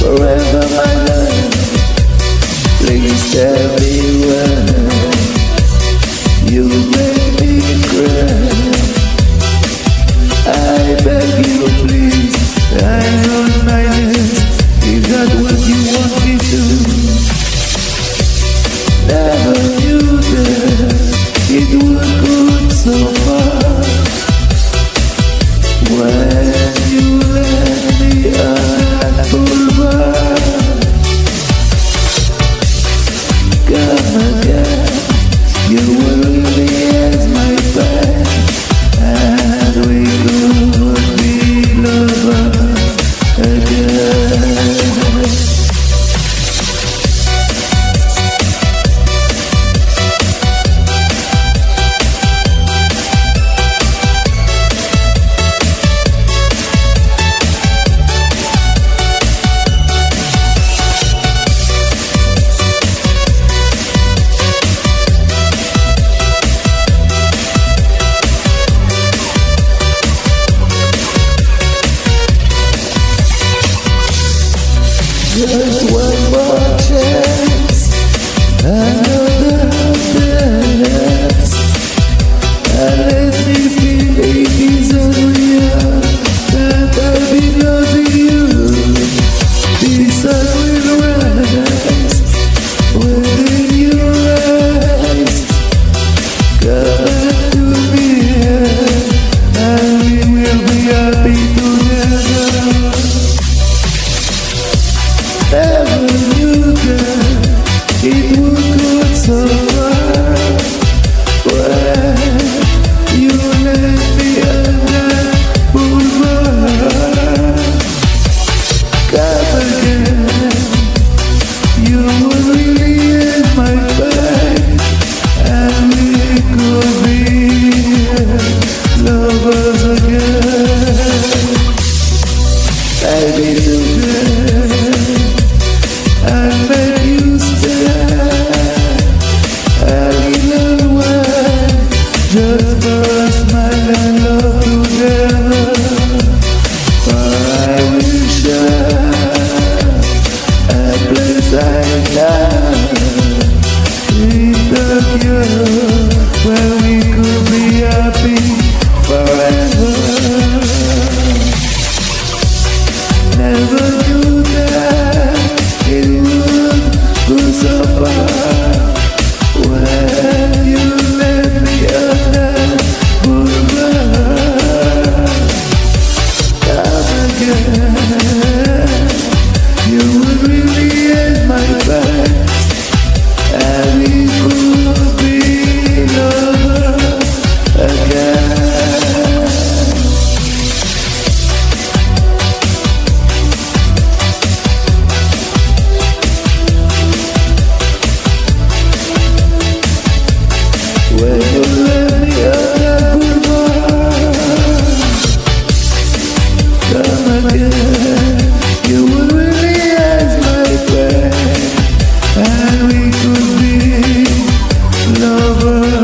forever, my love. Please tell me why just my You would my And we could be lovers.